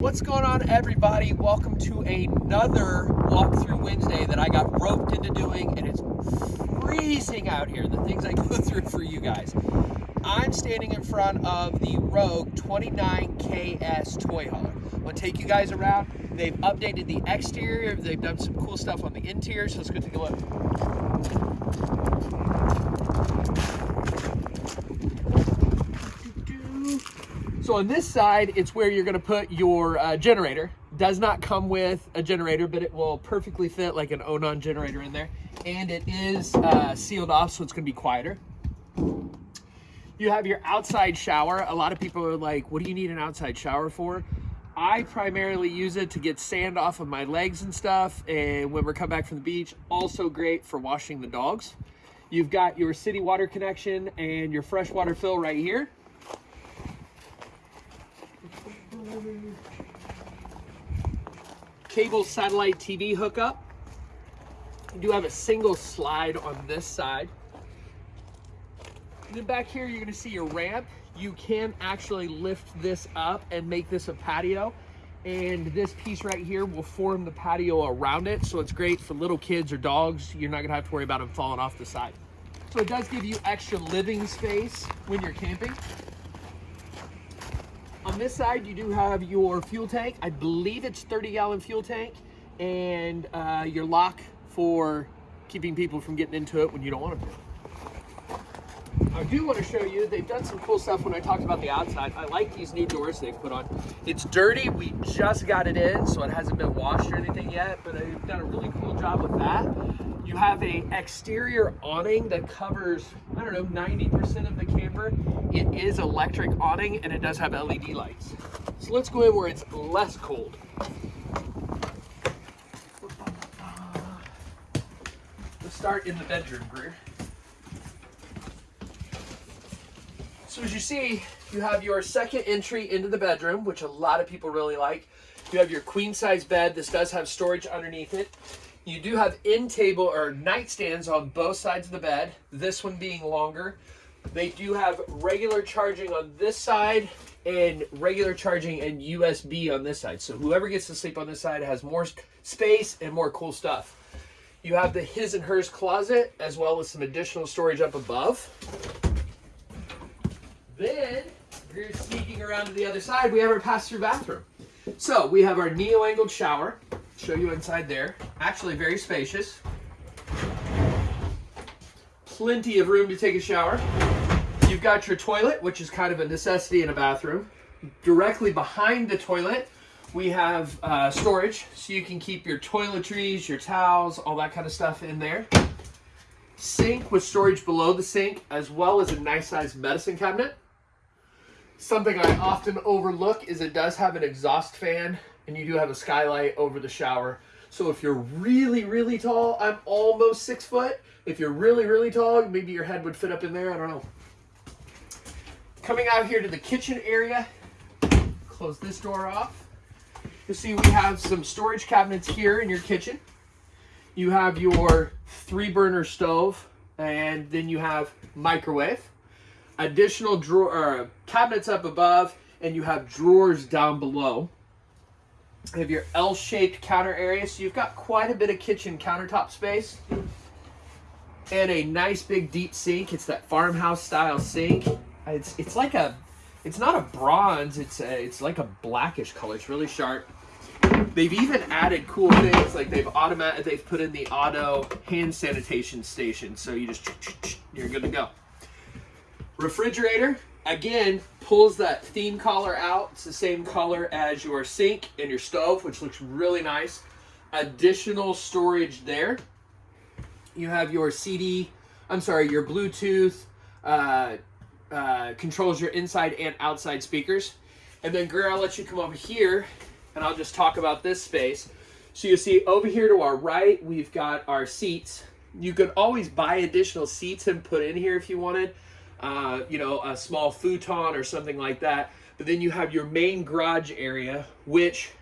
What's going on everybody? Welcome to another walkthrough Wednesday that I got roped into doing and it's freezing out here, the things I go through for you guys. I'm standing in front of the Rogue 29KS toy hauler. I'm gonna take you guys around. They've updated the exterior, they've done some cool stuff on the interior, so let's go take a look. So on this side, it's where you're gonna put your uh, generator. Does not come with a generator, but it will perfectly fit like an Onan generator in there. And it is uh, sealed off, so it's gonna be quieter. You have your outside shower. A lot of people are like, what do you need an outside shower for? I primarily use it to get sand off of my legs and stuff. And when we're coming back from the beach, also great for washing the dogs. You've got your city water connection and your freshwater fill right here. Cable satellite TV hookup. You do have a single slide on this side. And then back here, you're gonna see your ramp. You can actually lift this up and make this a patio. And this piece right here will form the patio around it. So it's great for little kids or dogs. You're not gonna have to worry about them falling off the side. So it does give you extra living space when you're camping. On this side, you do have your fuel tank. I believe it's 30 gallon fuel tank and uh, your lock for keeping people from getting into it when you don't want them to. I do want to show you, they've done some cool stuff when I talked about the outside. I like these new doors they've put on. It's dirty, we just got it in, so it hasn't been washed or anything yet, but they've done a really cool job with that. You have a exterior awning that covers, I don't know, 90% of the camper. It is electric awning and it does have LED lights. So let's go in where it's less cold. Let's start in the bedroom, Greer. So as you see, you have your second entry into the bedroom, which a lot of people really like. You have your queen size bed. This does have storage underneath it. You do have end table or nightstands on both sides of the bed, this one being longer. They do have regular charging on this side and regular charging and USB on this side. So whoever gets to sleep on this side has more space and more cool stuff. You have the his and hers closet as well as some additional storage up above. Then, you're sneaking around to the other side, we have our pass-through bathroom. So we have our neo-angled shower. Show you inside there. Actually very spacious. Plenty of room to take a shower. You've got your toilet, which is kind of a necessity in a bathroom. Directly behind the toilet, we have uh, storage, so you can keep your toiletries, your towels, all that kind of stuff in there. Sink with storage below the sink, as well as a nice sized medicine cabinet. Something I often overlook is it does have an exhaust fan and you do have a skylight over the shower. So if you're really, really tall, I'm almost six foot. If you're really, really tall, maybe your head would fit up in there. I don't know. Coming out here to the kitchen area, close this door off. You see we have some storage cabinets here in your kitchen. You have your three burner stove and then you have microwave. Additional drawer uh, cabinets up above and you have drawers down below. You have your L-shaped counter area, so you've got quite a bit of kitchen countertop space. And a nice big deep sink. It's that farmhouse style sink. It's it's like a, it's not a bronze. It's a, it's like a blackish color. It's really sharp. They've even added cool things like they've automatic. They've put in the auto hand sanitation station, so you just you're good to go. Refrigerator again pulls that theme collar out. It's the same color as your sink and your stove, which looks really nice. Additional storage there. You have your CD, I'm sorry, your Bluetooth, uh, uh, controls your inside and outside speakers. And then Greer, I'll let you come over here and I'll just talk about this space. So you see over here to our right, we've got our seats. You could always buy additional seats and put in here if you wanted uh, you know, a small futon or something like that. But then you have your main garage area, which,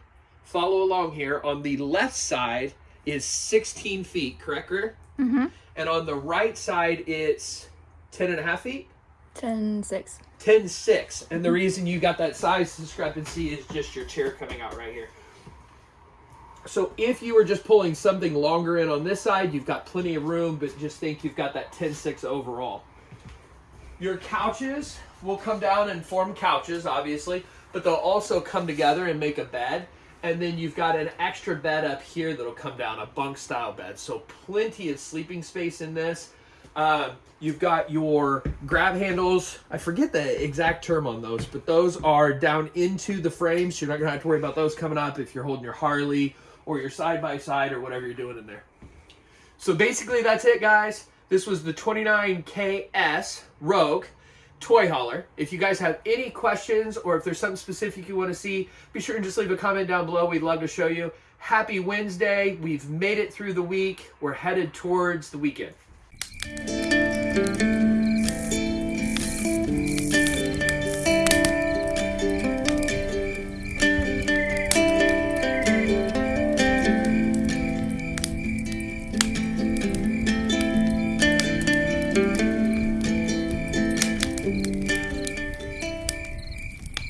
follow along here, on the left side is 16 feet, correct, Greer? Mm-hmm. And on the right side, it's 10 and a half feet? 10 6. 10 6. And the reason you got that size discrepancy is just your chair coming out right here. So if you were just pulling something longer in on this side, you've got plenty of room, but just think you've got that 10 6 overall. Your couches will come down and form couches, obviously, but they'll also come together and make a bed. And then you've got an extra bed up here that'll come down, a bunk style bed. So plenty of sleeping space in this. Um, you've got your grab handles. I forget the exact term on those, but those are down into the frames. You're not to have to worry about those coming up if you're holding your Harley or your side by side or whatever you're doing in there. So basically, that's it, guys. This was the 29KS Rogue toy hauler. If you guys have any questions or if there's something specific you want to see, be sure and just leave a comment down below. We'd love to show you. Happy Wednesday. We've made it through the week. We're headed towards the weekend.